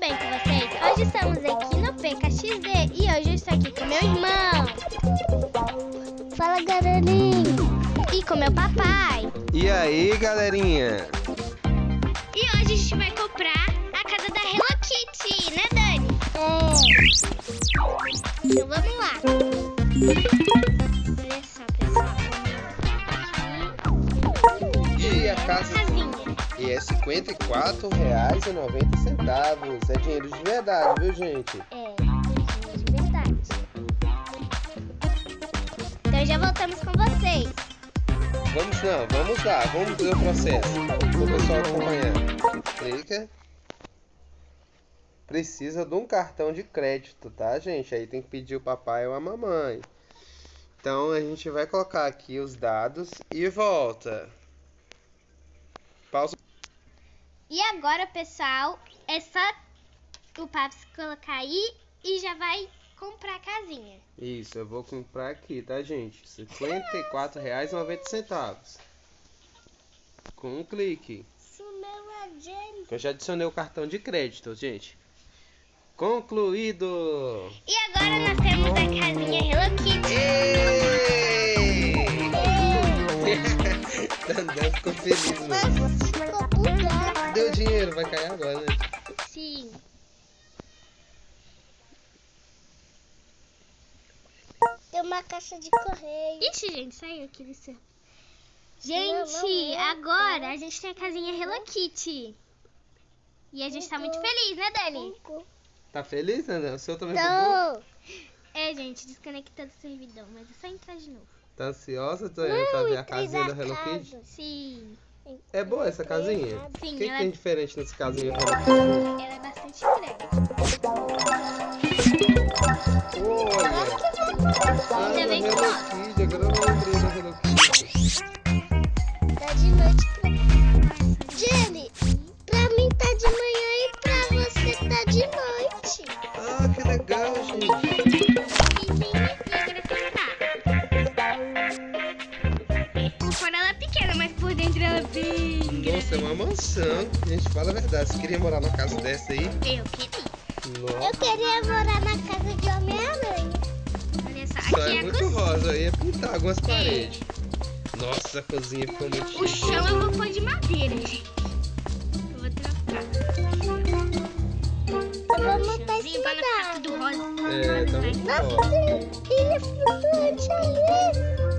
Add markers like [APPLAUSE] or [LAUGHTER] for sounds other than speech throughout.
bem com vocês? Hoje estamos aqui no PKXD e hoje eu estou aqui com meu irmão. Fala, galerinha. E com meu papai. E aí, galerinha? E hoje a gente vai comprar a casa da Hello Kitty, né, Dani? É. Então vamos lá. Olha só, pessoal. E a casa Casinha. e é R$ 54,90. É dinheiro de verdade, viu, gente? É, dinheiro de verdade. Então já voltamos com vocês. Vamos não, vamos lá, vamos ver o processo. O pessoal acompanhar. Clica. Precisa de um cartão de crédito, tá, gente? Aí tem que pedir o papai ou a mamãe. Então a gente vai colocar aqui os dados e volta. E agora, pessoal, é só o Paps colocar aí e já vai comprar a casinha. Isso, eu vou comprar aqui, tá, gente? R$ 54,90. Com um clique. É. Eu já adicionei o cartão de crédito, gente. Concluído! E agora nós temos a casinha Hello Kitty. Ei! Dandão ficou feliz, mano. Mas ficou bugado. Cadê o dinheiro? Vai cair agora, né? Sim. Tem uma caixa de correio. Ixi, gente, saiu aqui do seu. Gente, agora a gente tem a casinha Hello Kitty. E a gente tá muito feliz, né, Dani? Tá feliz, Dandão? O seu também? Então, É, gente, desconectado o servidor, mas é só entrar de novo. Tá ansiosa Tonhana, pra ver a casinha da Hello Kitty? Sim. É boa essa casinha? Sim, O que, que ela- tem diferente nessa casinha? Ela é bastante grande. Olha! Ainda bem que Hello. Kitty, agora eu lembrei da Hello Kitty. tá de noite dentro é grande. Nossa, é uma mansão. Gente, fala a verdade. Você queria morar numa casa dessa aí? Eu queria. Eu Nossa, queria morar na casa de Homem-Aranha. Olha só, só aqui é é muito cozinha. rosa. Eu ia pintar algumas paredes. Nossa, a cozinha ficou muito O chique. chão eu vou pôr de madeira, gente. Eu vou trocar. Eu da tudo rosa. É, tá muito Nossa, tem ilha flutuante ali.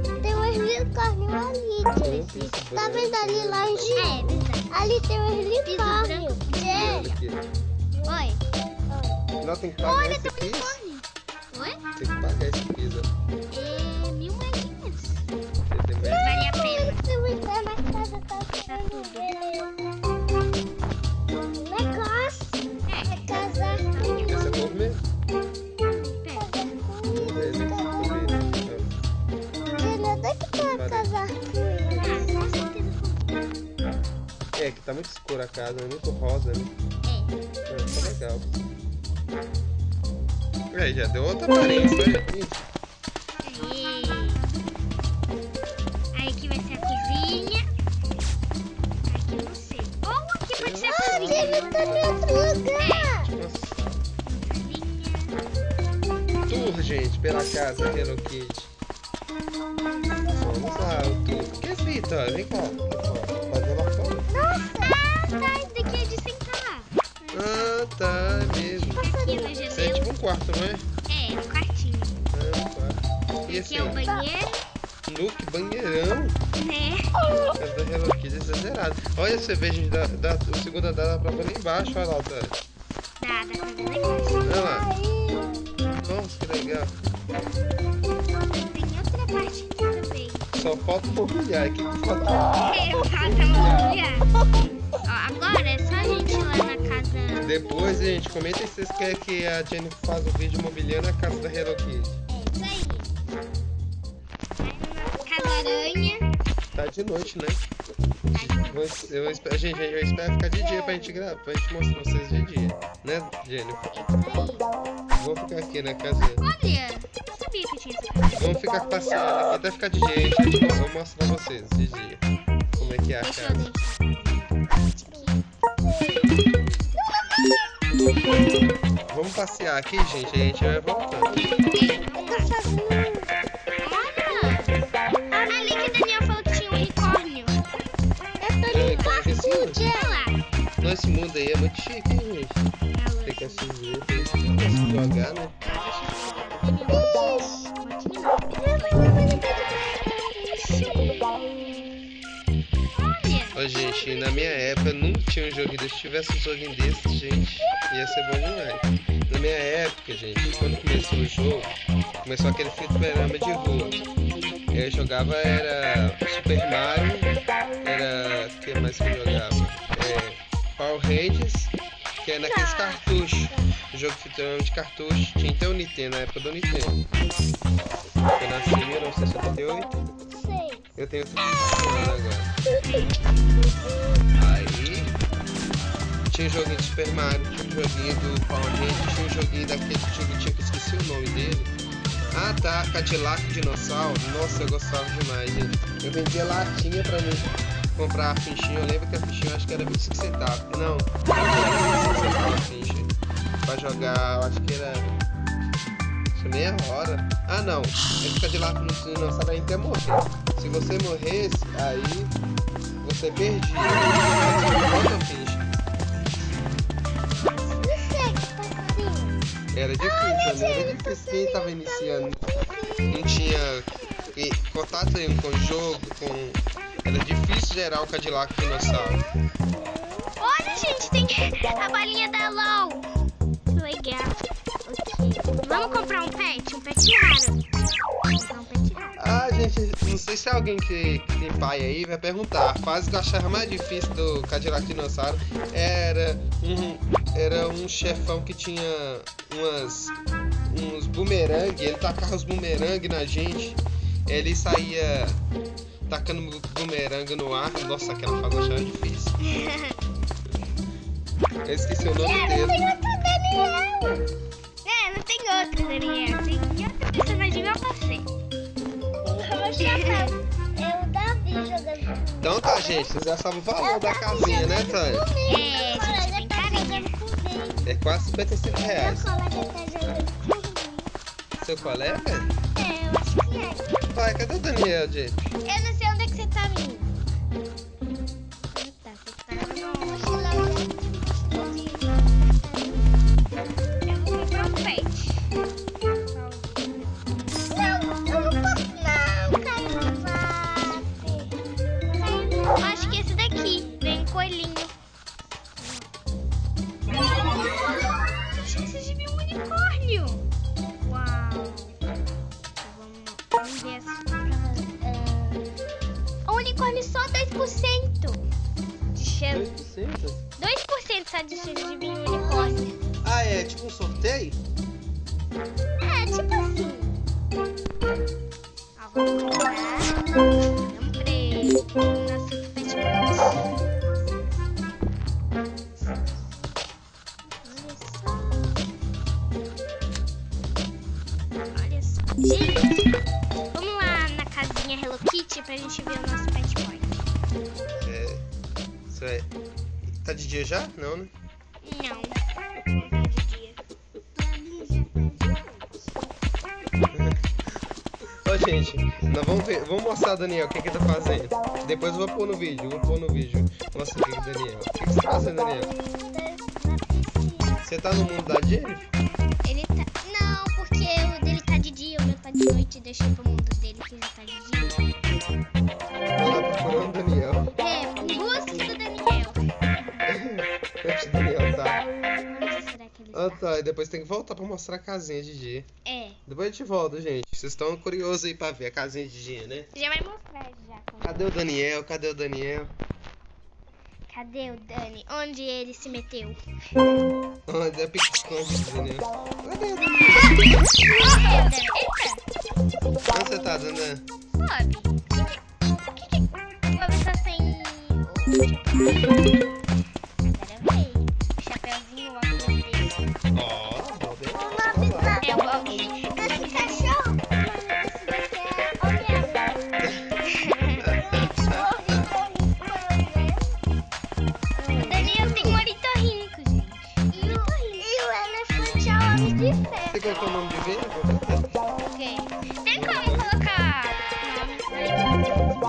Unicórnio ali. Tá vendo ali longe? É, verdade. Ali tem um unicórnio. Aqui. Oi. Não, tem que pagar Olha, esse tem um unicórnio. Tá muito escura a casa, é muito rosa, né? É. É, tá legal. Aí, já deu outra aparência, Aí. Aí aqui vai ser a cozinha. Aqui eu não sei. Ou aqui pode ser a Ah, cozinha. Jenny, tá em outro lugar. Nossa. Tour, gente, pela casa Hello Kitty. Exagerado. Olha, vê, gente, da, da, o segundo andar dá pra lá embaixo, olha lá, tá? Dá, dá pra ver lá embaixo. Olha lá. Nossa, que legal. Tem outra parte aqui também. Só falta mobiliar. O que que falta? É, falta mobiliar. Ó, agora é só a gente ir lá na casa. Depois, gente, comenta se vocês querem que a Jenny faça o vídeo mobiliando a casa da Hello Kitty. É isso aí. Aí na nossa casa aranha. Tá de noite, né? Vou- Eu, espero, gente, eu espero ficar de dia pra gente gravar, pra gente mostrar pra vocês de dia. Né, Jenny? Vou ficar aqui na casa. Olha, eu sabia que tinha essa casa. Vamos ficar passeando aqui até ficar de dia, hein, gente? Vou mostrar pra vocês de dia. Como é que é a eu casa. Vamos passear aqui, gente, aí a gente vai voltando. Nossa, esse mundo aí é muito chique, hein, gente? Tem que assistir, tem que jogar, né? Ô, gente, na minha época não tinha um joguinho desse. Se tivesse um joguinho desse, gente, ia ser bom demais. Na minha época, gente, quando começou o jogo, começou aquele fliperama de rua. Eu jogava, era Super Mario, era... o que mais que eu jogava? Power Rangers, que é naqueles cartuchos. O jogo de fliperama de cartucho. Tinha até o Nintendo, na época do Nintendo. Eu nasci em 1978. Sei. Eu tenho 35 anos agora. Aí tinha um joguinho de Super Mario, tinha um joguinho do Power Rangers, tinha um joguinho daquele tinha que eu esqueci o nome dele. Ah tá, Cadillac Dinossauro. Nossa, eu gostava demais, gente. Eu vendia latinha pra mim comprar a fichinha. Eu lembro que a fichinha acho que era 25 centavos. Não, não era 25 centavos a ficha. Pra jogar, eu acho que era. Acho que meia hora. Ah não, esse Cadillac no dinossauro ainda até morrer. Se você morresse, aí você perdia. Ficha. Não sei que tá assim. Era difícil, né? Era difícil. Quem tava iniciando não tinha contato nenhum com o jogo, com. Era difícil gerar o Cadillac dinossauro. Olha, gente, tem a balinha da LOL. Que legal. Ok. Vamos comprar um pet? Um pet raro. Um pet raro. Ah, gente, não sei se alguém que, que tem pai aí vai perguntar. A fase que eu achava mais difícil do Cadillac Dinossauro era um, era um chefão que tinha umas, uns bumerangue. Ele tacava os bumerangue na gente. Ele saía tacando bu- bumerangue no ar. Nossa, aquela eu achava difícil. [LAUGHS] Eu esqueci o nome Tem dele. outro Daniel. É, não tem outro, Daniel. Tem outro personagem igual você. Chapéu. [LAUGHS] É o Davi jogando Então tá, gente, vocês já sabem o valor da casinha, né, Tânia? É, gente, bem carinha. É quase 55 Meu reais. colega tá jogando comigo. Seu colega? É, eu acho que é. Pai, cadê o Daniel, gente? Mostrar o Daniel o que, que ele tá fazendo. Depois eu vou pôr no vídeo. Vou pôr no vídeo. Mostra o que, que o Daniel. O que, que você tá fazendo, Daniel? Você tá no mundo da Jennifer? Ele tá. Não, porque o dele tá de dia, o meu tá de noite. Deixei pro mundo dele que já tá de dia. Tá procurando o Daniel. É, em busca do Daniel. Onde [LAUGHS] o Daniel tá? Onde será que ele Ah, está? tá. E depois tem que voltar pra mostrar a casinha de dia. É, Depois a gente volta, gente. Vocês estão curiosos aí pra ver a casinha de dia, né? já vai mostrar já. Cadê o Daniel? Cadê o Daniel? Cadê o Dani? Onde ele se meteu? Onde é pique-esconde do Daniel? Cadê o Daniel? Onde você tá, Daniel? sobe. O que que...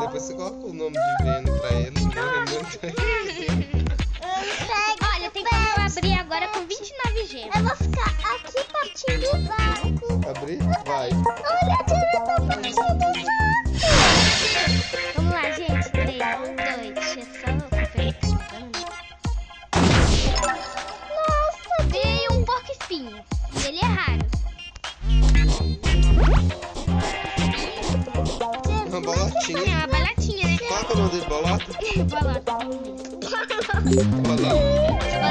Depois você coloca o nome de venda pra ele. Né? Olha, tem como abrir agora com 29 gemas. Eu vou ficar aqui pertinho do barco. Abrir? Vai. Né? Qual que é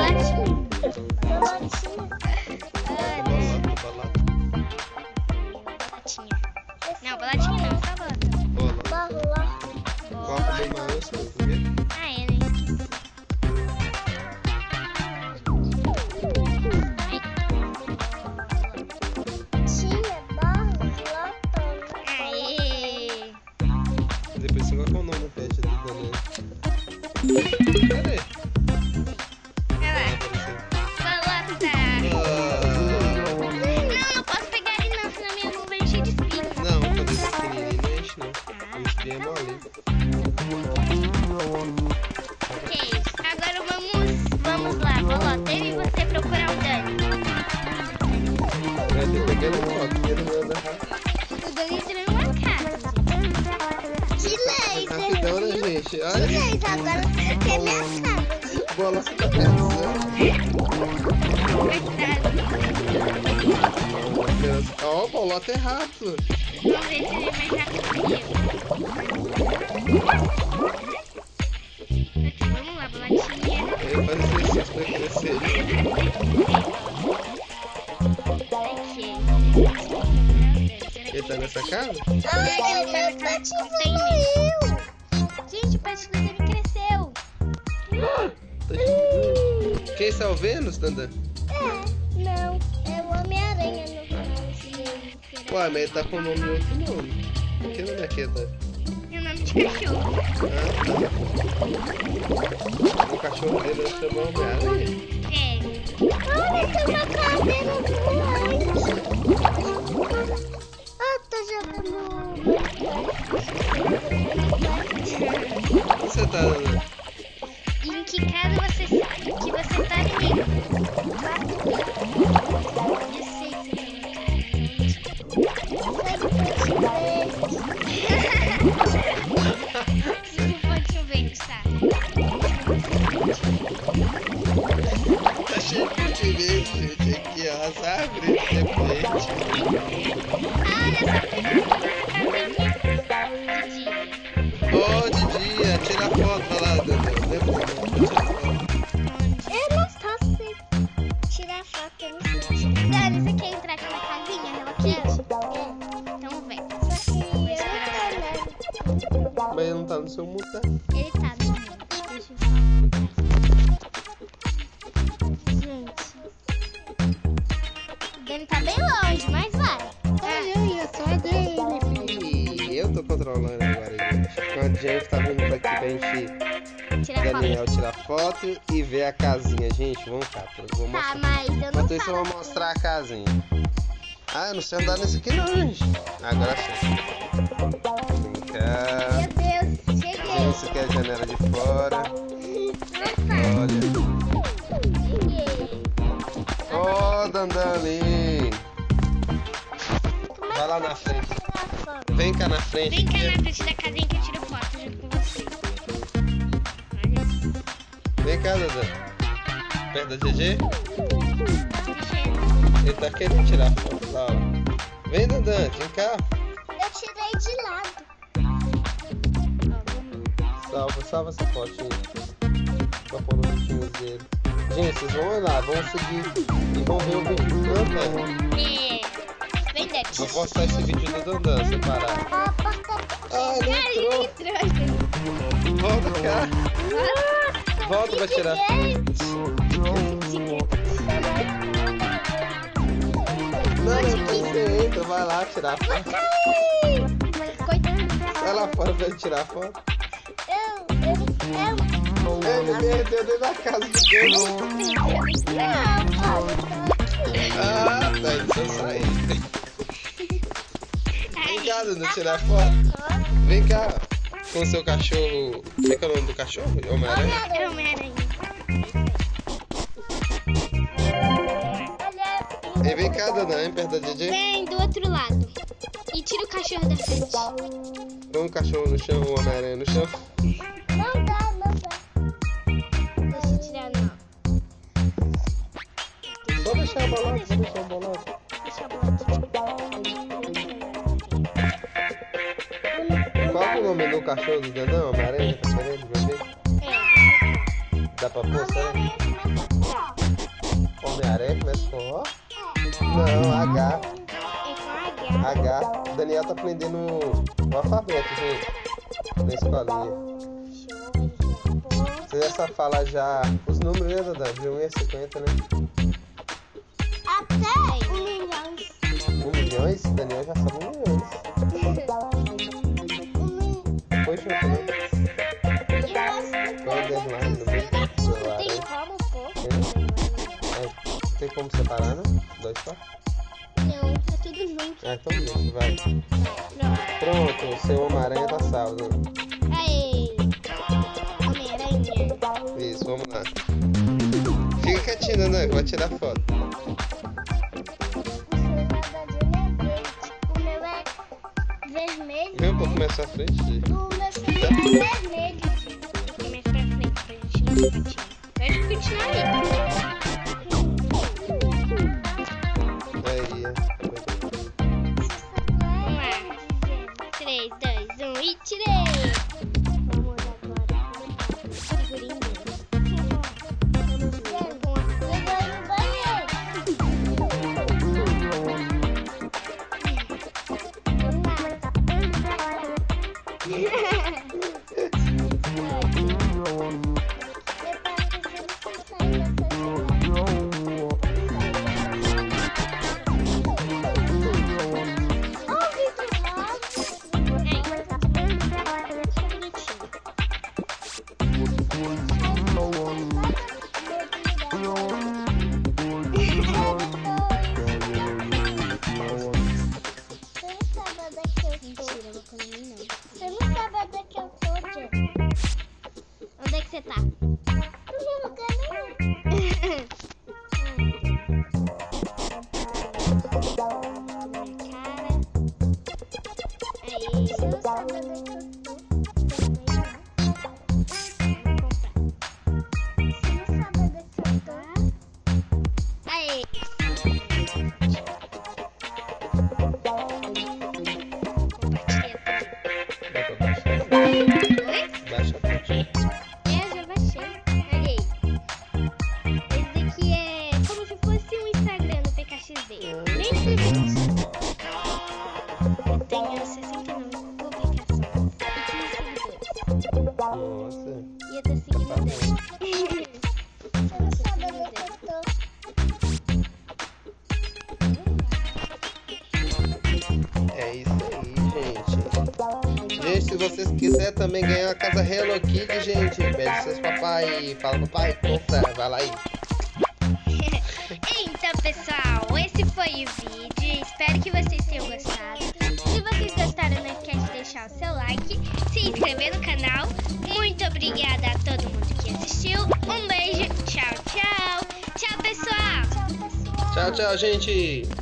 O. Ok, agora vamos, vamos lá, Bolota. Eu e você procurar o Dani. Anda rápido. O Dani entrou numa casa. De laser. Rapidão, né, gente? De Olha, laser. Agora quer minha casa. bola tá pensando. Coitado. Ó, o bolota é rápido. Vamos ver se ele é mais rápido que eu. Vamos lá, Bolotinha. Ele faz exercício pra crescer. Ele tá nessa casa? Ai, o meu pet evoluiu. Gente, o pet do Dani cresceu. Tá Quem está o Vênus, Dandan? Ué, mas ele tá com o nome de outro nome. Que nome é que tá? É o nome de cachorro. Ah, tá. O cachorro dele vai chamar Homem-Aranha. É. Olha, tem uma Ele tá mundo, tá? Ele tá. Deixa eu. Gente. Dani tá bem longe, mas vai. Ai, eu ia só dele. E eu tô controlando agora, gente. Quando a gente tá vindo daqui pra gente, Tira a Daniel foto. tirar foto e ver a casinha. Gente, vamos cá. Eu vou Tá, mostrar. mas eu não Enquanto isso, eu vou mostrar a casinha. Ah, eu não sei andar nesse aqui não, gente. Agora sim. Vem cá. Esse aqui é a janela de fora. Olha. Ó, oh, Dandali. Como é Vai lá na frente. Vem cá na frente. Vem cá na frente da casinha que eu tiro foto junto com você. Isso. Vem cá, Dandan. Perto da GG. Mexendo. Ele tá querendo tirar foto lá, ó. Vem, Dandan, vem cá. Eu tirei Salva, salva essa fotinha. Pra pôr no vídeo dele. Gente, vocês vão lá, vão seguir e vão ver o vídeo do Dandan. É. Vem, Dani. Vou postar esse vídeo do Dandan separado. A Ah, ele entrou. Volta cá. Volta pra tirar. Não, não você entra, vai lá tirar foto. Vai lá fora pra ele tirar foto. Ele perdeu dentro da casa do Deus. Ah, tá, deixa só sair. Vem cá, Dudu, tirar foto. Vem cá, com seu cachorro. Como é que é o nome do cachorro? Homem-Aranha? Homem-Aranha. Vem cá, Dana, vem perto da DJ? Vem, do outro lado. E tira o cachorro da frente. Põe o cachorro no chão, o Homem-Aranha no chão. Deixar a bolada, só deixar a bolada. Deixa a bola Qual é o nome do cachorro do Danão? Homem-Aranha? Tá querendo? Vai ver? É. Dá pra pôr, sabe? Homem-Aranha começa com O? Não, H. É H. O Daniel tá aprendendo o alfabeto, gente. Na escolinha. Você já sabe falar já os números, né, Duda? De 1 a 50, né? 1 milhões? O Daniel já sabe 1 milhões. Milhão. Foi junto, né? Põe o underline no do celular? É, Tem como separar, né? Dois só? Não, tá tudo junto. Ah, então deixa, vai. Pronto. Pronto, o seu Homem-Aranha tá salvo. Aê. Homem-Aranha. Isso, vamos lá. Fica quietinho, né? Vai tirar foto. Mais pra frente. Celular é vermelho. Mais pra frente pra gente não ficar continuar aí. Aí, se vocês quiserem também ganhar a casa Hello Kitty, gente, pede seus papai. Fala, papai, compra, vai lá aí. [LAUGHS] Então, pessoal, esse foi o vídeo. Espero que vocês tenham gostado. Se vocês gostaram, não esquece de deixar o seu like, se inscrever no canal. Muito obrigada a todo mundo que assistiu. Um beijo, tchau, tchau. Tchau, pessoal. Tchau, pessoal. Tchau, tchau, gente.